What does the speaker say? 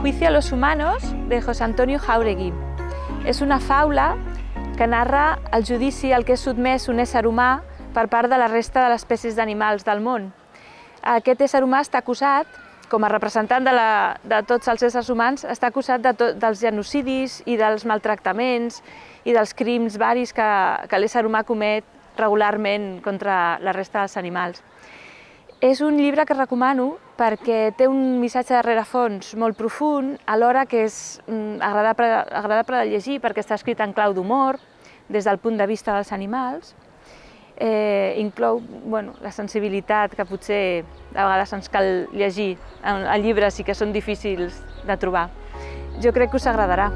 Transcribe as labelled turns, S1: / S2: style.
S1: Juicio a los humanos, de José Antonio Jauregui. És una faula que narra el judici al que és sotmès un ésser humà per part de la resta de les espècies d'animals del món. Aquest ésser humà està acusat, com a representant de, la, de tots els éssers humans, està acusat de tot, dels genocidis i dels maltractaments i dels crims varis que, que l'ésser humà comet regularment contra la resta dels animals. És un llibre que recomano perquè té un missatge de rerefons molt profund, alhora que és mm, agradable, agradable de llegir perquè està escrit en clau d'humor, des del punt de vista dels animals. Eh, inclou bueno, la sensibilitat que potser a vegades ens cal llegir en, en llibres i que són difícils de trobar. Jo crec que us agradarà.